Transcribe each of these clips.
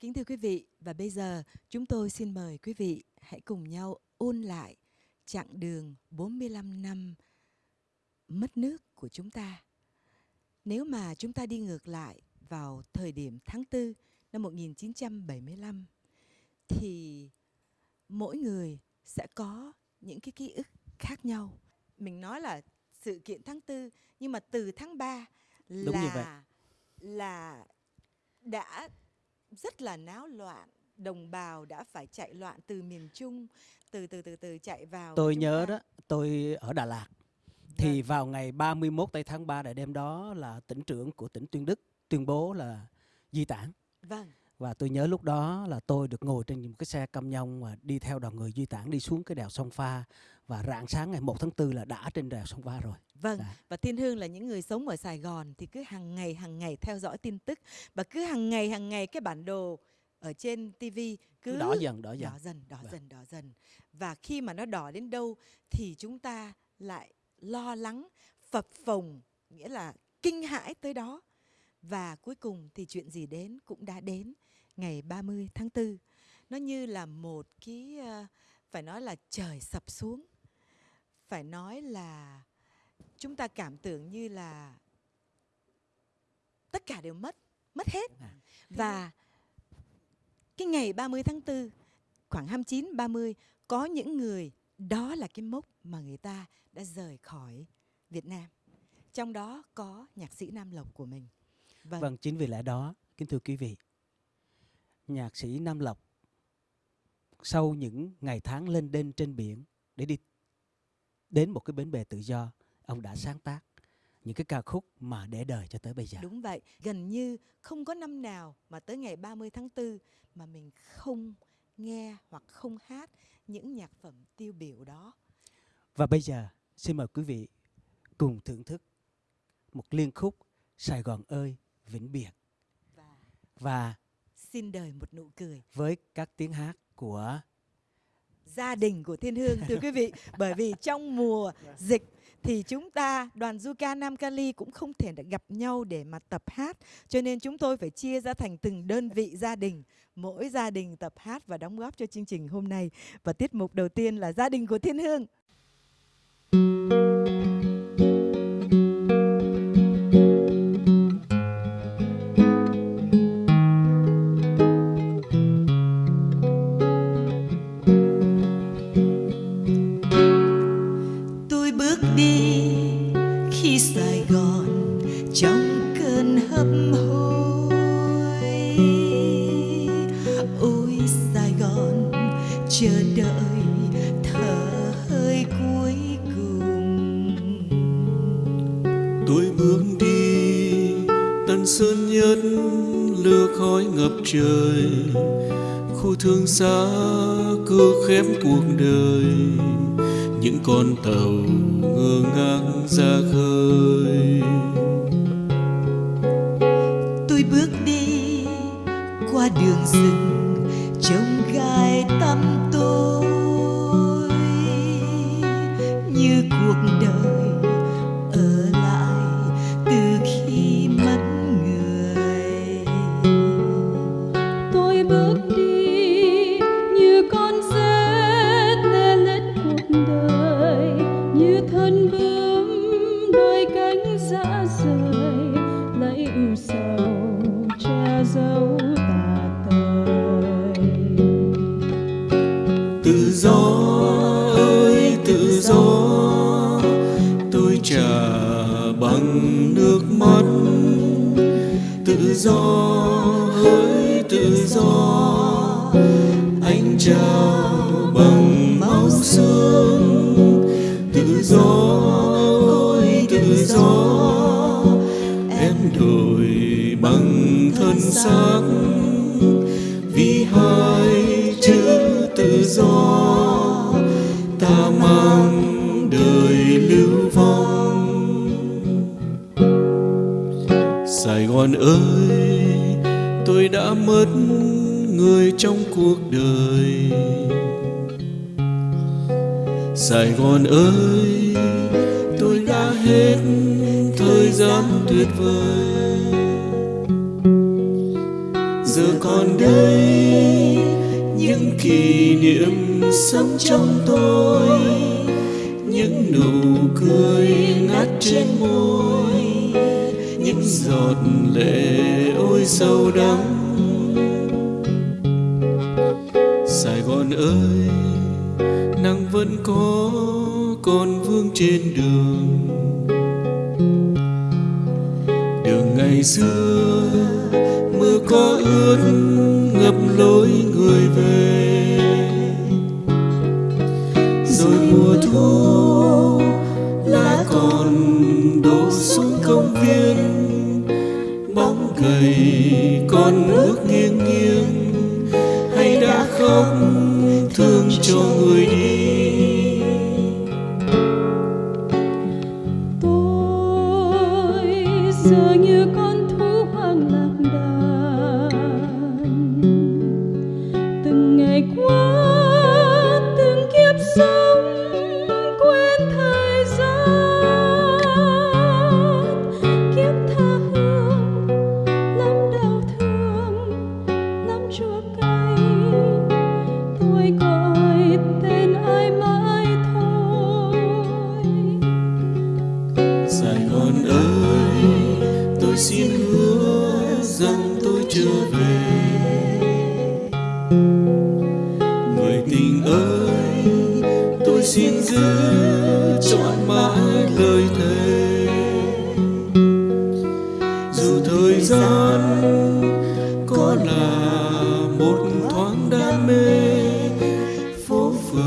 Kính thưa quý vị, và bây giờ chúng tôi xin mời quý vị hãy cùng nhau ôn lại chặng đường 45 năm mất nước của chúng ta. Nếu mà chúng ta đi ngược lại vào thời điểm tháng 4 năm 1975 thì mỗi người sẽ có những cái ký ức khác nhau. Mình nói là sự kiện tháng 4 nhưng mà từ tháng 3 Đúng như vậy. là là đã rất là náo loạn đồng bào đã phải chạy loạn từ miền Trung từ từ từ từ chạy vào Tôi nhớ ta. đó, tôi ở Đà Lạt. Thì vào ngày 31 tây tháng 3 đại đêm đó là tỉnh trưởng của tỉnh Tuyên Đức tuyên bố là di tản. vâng Và tôi nhớ lúc đó là tôi được ngồi trên một cái xe cam nhông và đi theo đoàn người di tản đi xuống cái đèo sông Pha. Và rạng sáng ngày 1 tháng 4 là đã trên đèo sông Pha rồi. Vâng, Dạ. và Thiên Hương là những người sống ở Sài Gòn thì cứ hàng ngày hàng ngày theo dõi tin tức và cứ hàng ngày hàng ngày cái bản đồ ở trên TV cứ Cứ đỏ dần, đỏ dần. đỏ dần, đỏ Vâng. dần, đỏ dần. Và khi mà nó đỏ đến đâu thì chúng ta lại lo lắng, phập phồng, nghĩa là kinh hãi tới đó. Và cuối cùng thì chuyện gì đến cũng đã đến ngày 30 tháng 4. Nó như là một cái ờ, phải nói là trời sập xuống. Phải nói là chúng ta cảm tưởng như là tất cả đều mất, mất hết. Và cái ngày 30 tháng 4, khoảng 29, 30, có những người, đó là cái mốc mà người ta đã rời khỏi Việt Nam. Trong đó có nhạc sĩ Nam Lộc của mình. Vâng, Vâng, chính vì lẽ đó, kính thưa quý vị, nhạc sĩ Nam Lộc sau những ngày tháng lên đên trên biển để đi đến một cái bến bè tự do, ông đã sáng tác những cái ca khúc mà để đời cho tới bây giờ. đúng vậy. Gần như không có năm nào mà tới ngày 30 tháng 4 mà mình không nghe hoặc không hát những nhạc phẩm tiêu biểu đó. Và bây giờ, xin mời quý vị cùng thưởng thức một liên khúc Sài Gòn ơi vĩnh biệt Và và xin đời một nụ cười. với các tiếng hát của gia đình của Thiên Hương thưa quý vị bởi vì trong mùa dịch thì chúng ta đoàn du ca Nam Cali cũng không thể đã gặp nhau để mà tập hát. Cho nên chúng tôi phải chia ra thành từng đơn vị gia đình. Mỗi gia đình tập hát và đóng góp cho chương trình hôm nay. Và tiết mục đầu tiên là gia đình của Thiên Hương bước đi, tân sơn nhất lửa khói ngập trời. Khu thương xa cưa khép cuộc đời, những con tàu ngơ ngang ra khơi. Tôi bước đi qua đường rừng, trông gai tăm tôi dấu tà tự do ơi, tự do, tôi trả bằng nước mắt. Tự do ơi, tự do, anh chào thân vì hai chữ tự do, ta mang đời lưu vong. Sài gòn ơi, tôi đã mất người trong cuộc đời. Sài gòn ơi, tôi đã hết thời gian tuyệt vời giờ còn đây, những kỷ niệm sống trong tôi, những nụ cười ngát trên môi, những giọt lệ ôi sâu đắng. Sài gòn ơi, nắng vẫn có còn vương trên đường. Đường ngày xưa có ướt ngập lối người về.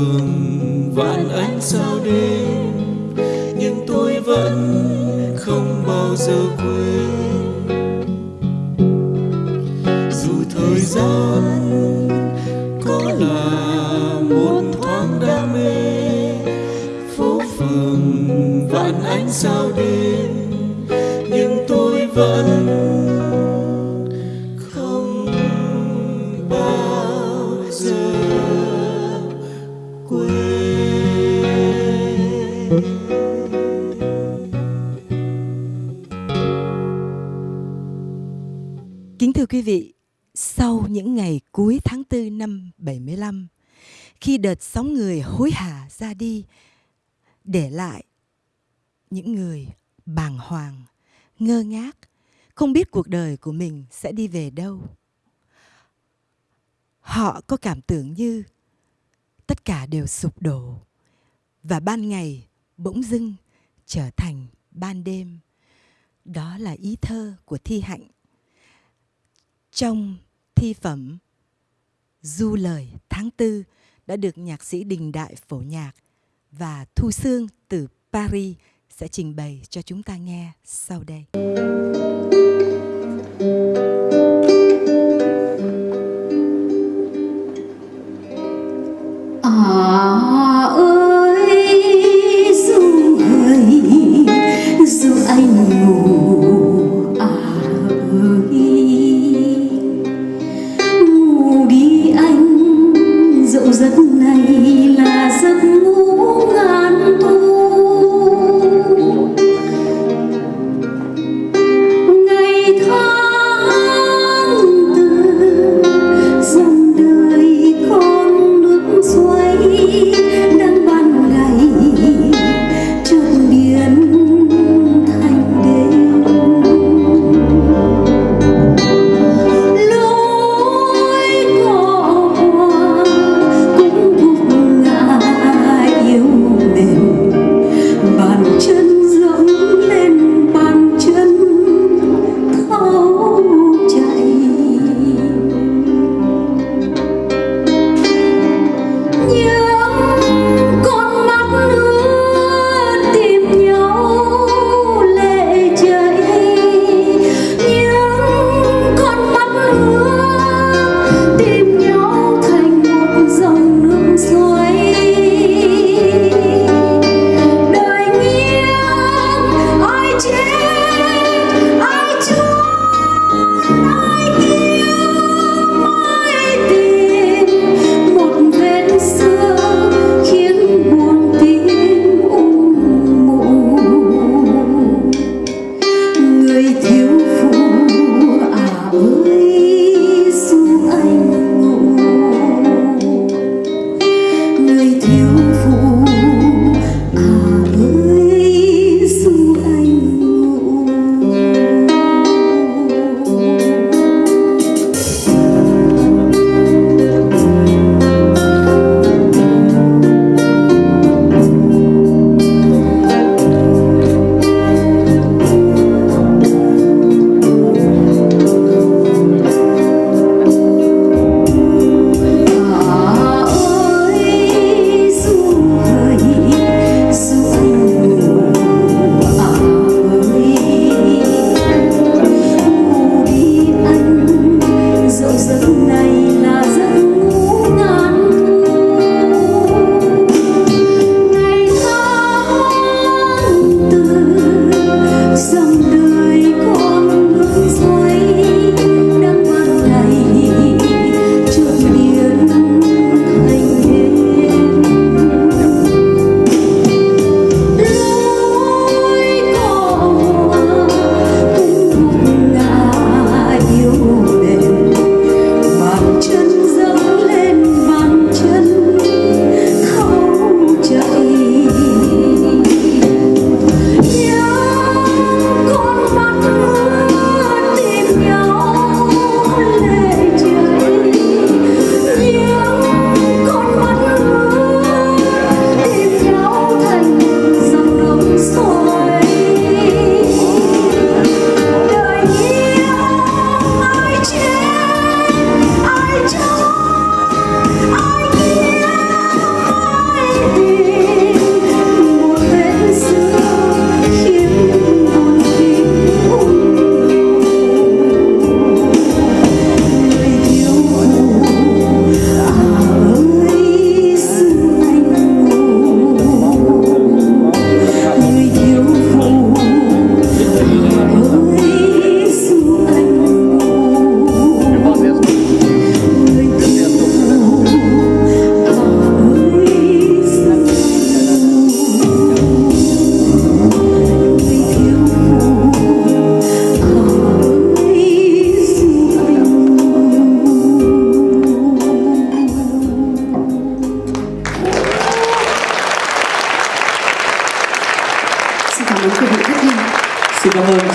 Phố vạn ánh sao đêm, nhưng tôi vẫn không bao giờ quên. Dù thời gian có là một thoáng đam mê, phố phường vạn ánh sao đêm, nhưng tôi vẫn thưa quý vị, sau những ngày cuối tháng 4 năm 75, khi đợt sóng người hối hả ra đi, để lại những người bàng hoàng, ngơ ngác, không biết cuộc đời của mình sẽ đi về đâu. Họ có cảm tưởng như tất cả đều sụp đổ và ban ngày bỗng dưng trở thành ban đêm. Đó là ý thơ của Thi Hạnh trong thi phẩm Du lời tháng tư đã được nhạc sĩ Đình Đại phổ nhạc và Thu Sương từ Paris sẽ trình bày cho chúng ta nghe sau đây.